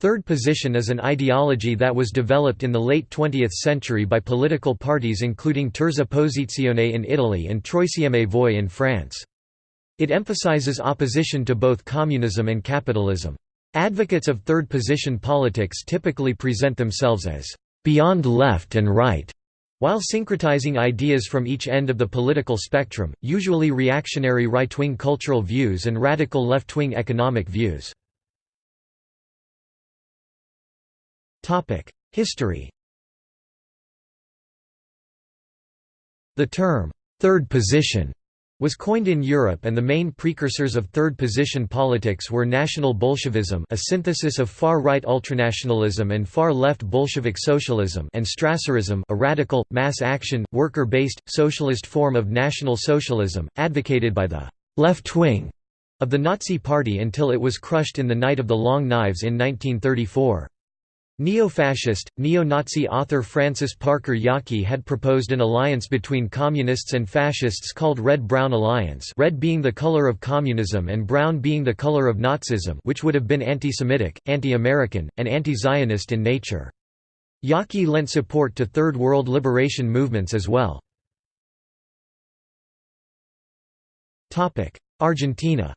Third position is an ideology that was developed in the late 20th century by political parties including Terza Posizione in Italy and Troisième Voie in France. It emphasizes opposition to both communism and capitalism. Advocates of third position politics typically present themselves as beyond left and right, while syncretizing ideas from each end of the political spectrum, usually reactionary right-wing cultural views and radical left-wing economic views. History The term, third position, was coined in Europe and the main precursors of third-position politics were National Bolshevism a synthesis of far-right ultranationalism and far-left Bolshevik socialism and Strasserism a radical, mass-action, worker-based, socialist form of National Socialism, advocated by the «left wing» of the Nazi Party until it was crushed in the Night of the Long Knives in 1934. Neo-fascist, neo-Nazi author Francis Parker Yockey had proposed an alliance between communists and fascists called Red-Brown Alliance red being the color of communism and brown being the color of Nazism which would have been anti-Semitic, anti-American, and anti-Zionist in nature. Yockey lent support to Third World liberation movements as well. Argentina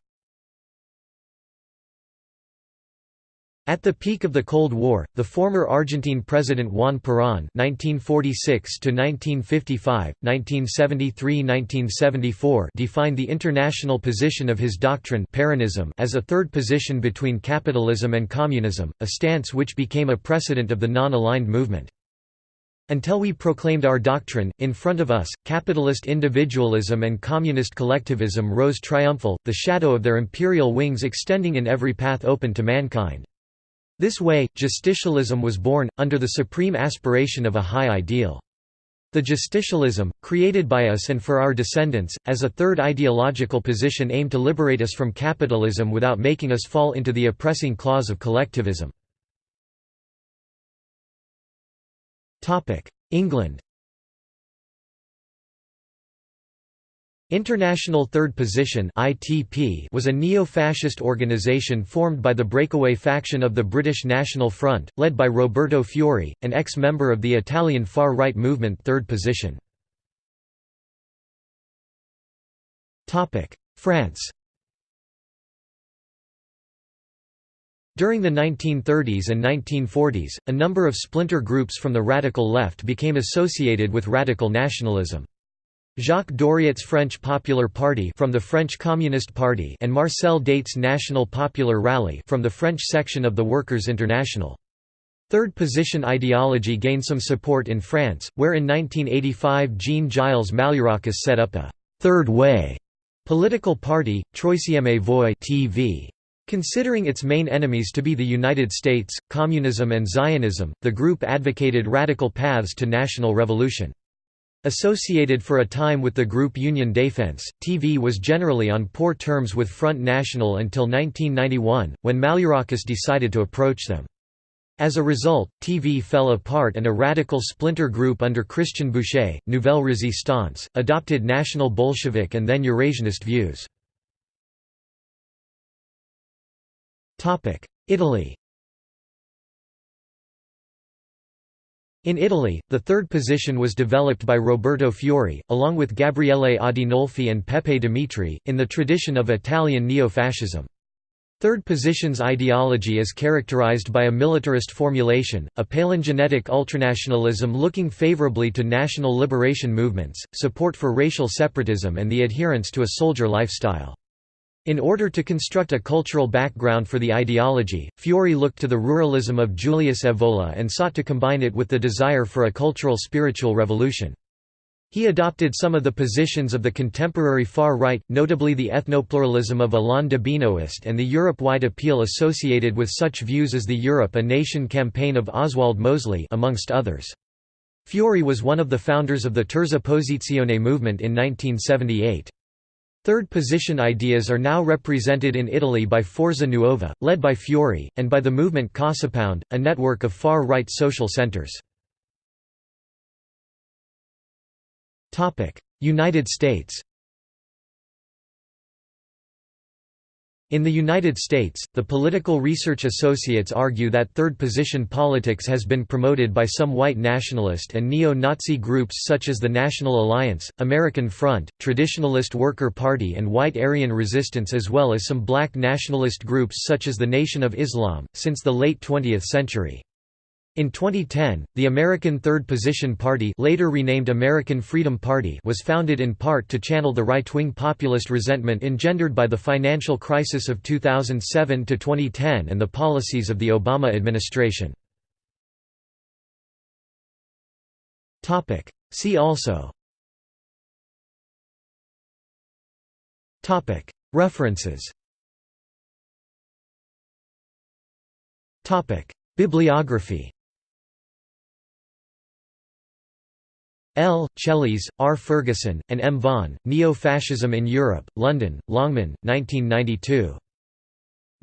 At the peak of the Cold War, the former Argentine president Juan Perón (1946–1955, 1973–1974) defined the international position of his doctrine Peronism as a third position between capitalism and communism, a stance which became a precedent of the non-aligned movement. Until we proclaimed our doctrine, in front of us, capitalist individualism and communist collectivism rose triumphal, the shadow of their imperial wings extending in every path open to mankind. This way, justicialism was born, under the supreme aspiration of a high ideal. The justicialism, created by us and for our descendants, as a third ideological position aimed to liberate us from capitalism without making us fall into the oppressing claws of collectivism. England International Third Position was a neo-fascist organisation formed by the breakaway faction of the British National Front, led by Roberto Fiore, an ex-member of the Italian far-right movement Third Position. Topic: France. During the 1930s and 1940s, a number of splinter groups from the radical left became associated with radical nationalism. Jacques Doriot's French Popular Party from the French Communist Party and Marcel Déat's National Popular Rally from the French section of the Workers' International. Third position ideology gained some support in France, where in 1985 Jean-Gilles Malliarakis set up a third way» political party, Troisième Voie TV. Considering its main enemies to be the United States, communism and Zionism, the group advocated radical paths to national revolution. Associated for a time with the group Union Défense, TV was generally on poor terms with Front National until 1991, when Malliarakis decided to approach them. As a result, TV fell apart and a radical splinter group under Christian Bouchet, Nouvelle Résistance, adopted National Bolshevik and then Eurasianist views. Italy In Italy, the third position was developed by Roberto Fiore, along with Gabriele Adinolfi and Peppe Dimitri, in the tradition of Italian neo-fascism. Third position's ideology is characterized by a militarist formulation, a palingenetic ultranationalism looking favorably to national liberation movements, support for racial separatism and the adherence to a soldier lifestyle. In order to construct a cultural background for the ideology, Fiore looked to the ruralism of Julius Evola and sought to combine it with the desire for a cultural spiritual revolution. He adopted some of the positions of the contemporary far right, notably the ethnopluralism of Alain de Benoist and the Europe-wide appeal associated with such views as the Europe a Nation campaign of Oswald Mosley amongst others. Fiore was one of the founders of the Terza Posizione movement in 1978. Third position ideas are now represented in Italy by Forza Nuova, led by Fiore, and by the movement Casapound, a network of far-right social centers. United States In the United States, the Political Research Associates argue that third-position politics has been promoted by some white nationalist and neo-Nazi groups such as the National Alliance, American Front, Traditionalist Worker Party and White Aryan Resistance as well as some black nationalist groups such as the Nation of Islam, since the late 20th century. In 2010, the American Third Position Party later renamed American Freedom Party was founded in part to channel the right-wing populist resentment engendered by the financial crisis of 2007–2010 and the policies of the Obama administration. See also References Bibliography L. Cheles, R. Ferguson, and M. Vaughan, Neo-Fascism in Europe, London, Longman, 1992.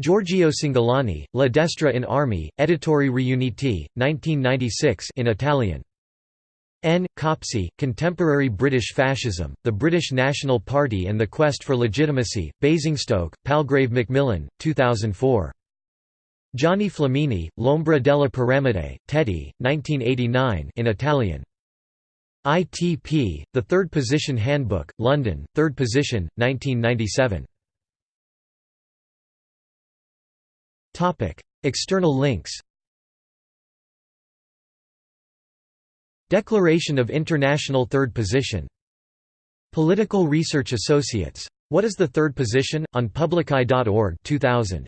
Giorgio Cingolani, La Destra in Armi, Editori Riuniti, 1996 in Italian. N. Copsey, Contemporary British Fascism, The British National Party and the Quest for Legitimacy, Basingstoke, Palgrave Macmillan, 2004. Gianni Flamini, L'ombra della piramide, Teti, 1989 in Italian. ITP, The Third Position Handbook, London, Third Position, 1997. External links Declaration of International Third Position Political Research Associates. What is the Third Position? on publiceye.org 2000.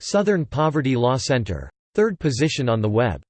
Southern Poverty Law Center. Third Position on the web